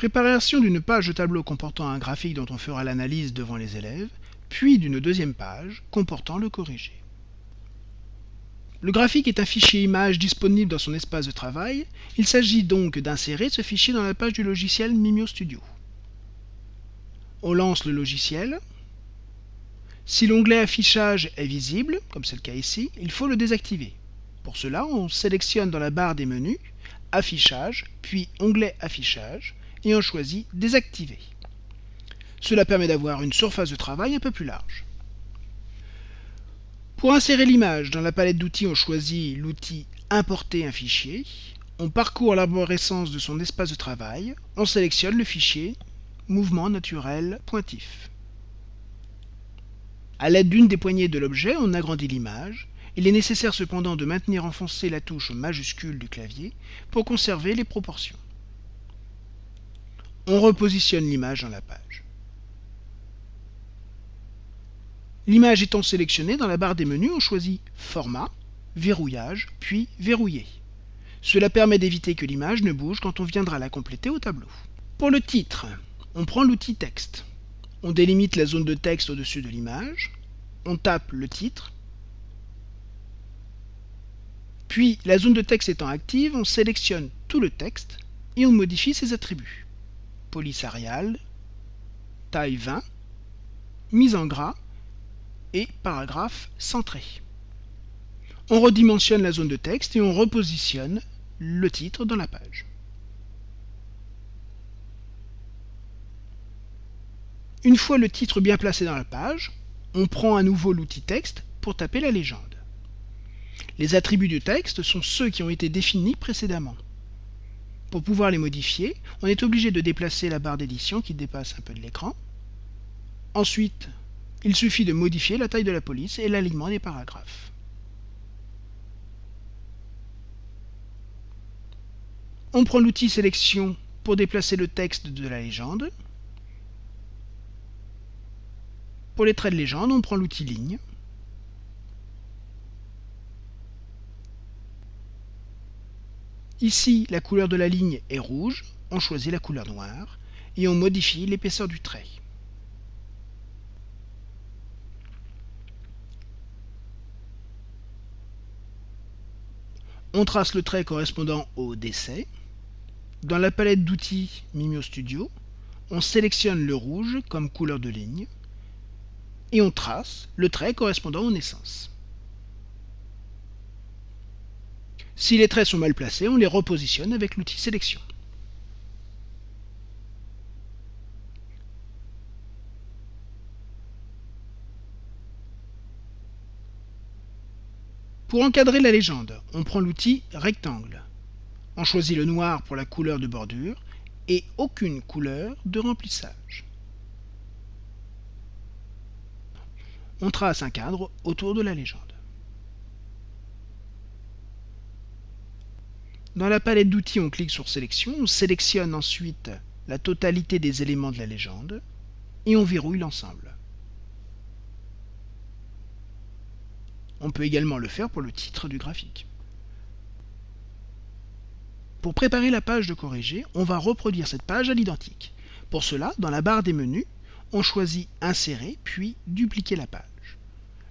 Préparation d'une page de tableau comportant un graphique dont on fera l'analyse devant les élèves, puis d'une deuxième page comportant le corrigé. Le graphique est un fichier image disponible dans son espace de travail. Il s'agit donc d'insérer ce fichier dans la page du logiciel Mimio Studio. On lance le logiciel. Si l'onglet affichage est visible, comme c'est le cas ici, il faut le désactiver. Pour cela, on sélectionne dans la barre des menus Affichage, puis Onglet Affichage, et on choisit Désactiver. Cela permet d'avoir une surface de travail un peu plus large. Pour insérer l'image dans la palette d'outils, on choisit l'outil Importer un fichier. On parcourt l'arborescence de son espace de travail. On sélectionne le fichier Mouvement naturel pointif. À l'aide d'une des poignées de l'objet, on agrandit l'image. Il est nécessaire cependant de maintenir enfoncée la touche majuscule du clavier pour conserver les proportions. On repositionne l'image dans la page. L'image étant sélectionnée, dans la barre des menus, on choisit Format, Verrouillage, puis Verrouiller. Cela permet d'éviter que l'image ne bouge quand on viendra la compléter au tableau. Pour le titre, on prend l'outil Texte. On délimite la zone de texte au-dessus de l'image. On tape le titre. Puis, la zone de texte étant active, on sélectionne tout le texte et on modifie ses attributs. Police Arial, taille 20, mise en gras, et paragraphe centré. On redimensionne la zone de texte et on repositionne le titre dans la page. Une fois le titre bien placé dans la page, on prend à nouveau l'outil texte pour taper la légende. Les attributs du texte sont ceux qui ont été définis précédemment. Pour pouvoir les modifier, on est obligé de déplacer la barre d'édition qui dépasse un peu de l'écran. Ensuite, il suffit de modifier la taille de la police et l'alignement des paragraphes. On prend l'outil sélection pour déplacer le texte de la légende. Pour les traits de légende, on prend l'outil ligne. Ici, la couleur de la ligne est rouge, on choisit la couleur noire et on modifie l'épaisseur du trait. On trace le trait correspondant au décès. Dans la palette d'outils Mimio Studio, on sélectionne le rouge comme couleur de ligne et on trace le trait correspondant aux naissances. Si les traits sont mal placés, on les repositionne avec l'outil sélection. Pour encadrer la légende, on prend l'outil rectangle. On choisit le noir pour la couleur de bordure et aucune couleur de remplissage. On trace un cadre autour de la légende. Dans la palette d'outils, on clique sur Sélection, on sélectionne ensuite la totalité des éléments de la légende et on verrouille l'ensemble. On peut également le faire pour le titre du graphique. Pour préparer la page de corriger, on va reproduire cette page à l'identique. Pour cela, dans la barre des menus, on choisit Insérer, puis Dupliquer la page.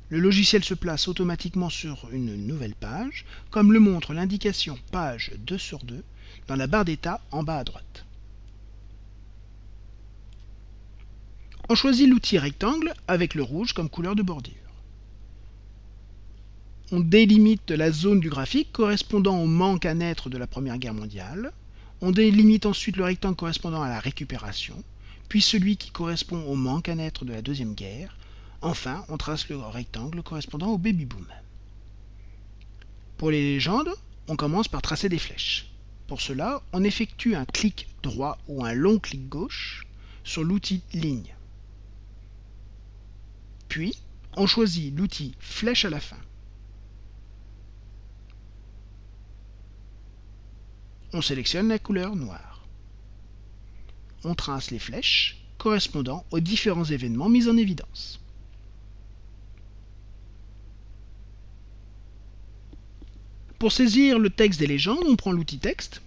Le logiciel se place automatiquement sur une nouvelle page, comme le montre l'indication Page 2 sur 2 dans la barre d'état en bas à droite. On choisit l'outil rectangle avec le rouge comme couleur de bordure. On délimite la zone du graphique correspondant au manque à naître de la Première Guerre mondiale, on délimite ensuite le rectangle correspondant à la récupération, puis celui qui correspond au manque à naître de la Deuxième Guerre, enfin on trace le rectangle correspondant au baby-boom. Pour les légendes, on commence par tracer des flèches. Pour cela, on effectue un clic droit ou un long clic gauche sur l'outil ligne. Puis, on choisit l'outil flèche à la fin. on sélectionne la couleur noire. On trace les flèches correspondant aux différents événements mis en évidence. Pour saisir le texte des légendes, on prend l'outil texte.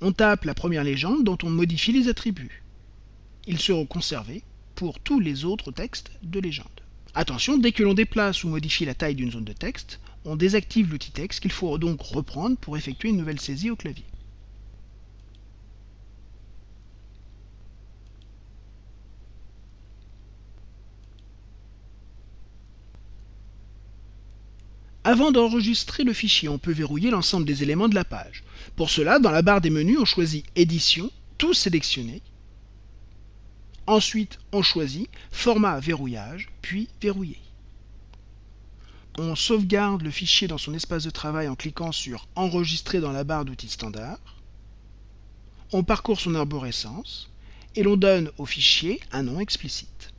On tape la première légende dont on modifie les attributs. Ils seront conservés pour tous les autres textes de légende. Attention, dès que l'on déplace ou modifie la taille d'une zone de texte, on désactive l'outil texte qu'il faut donc reprendre pour effectuer une nouvelle saisie au clavier. Avant d'enregistrer le fichier, on peut verrouiller l'ensemble des éléments de la page. Pour cela, dans la barre des menus, on choisit Édition, tout sélectionné. Ensuite, on choisit Format verrouillage, puis Verrouiller. On sauvegarde le fichier dans son espace de travail en cliquant sur Enregistrer dans la barre d'outils standard. On parcourt son arborescence et l'on donne au fichier un nom explicite.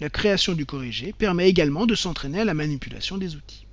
La création du corrigé permet également de s'entraîner à la manipulation des outils.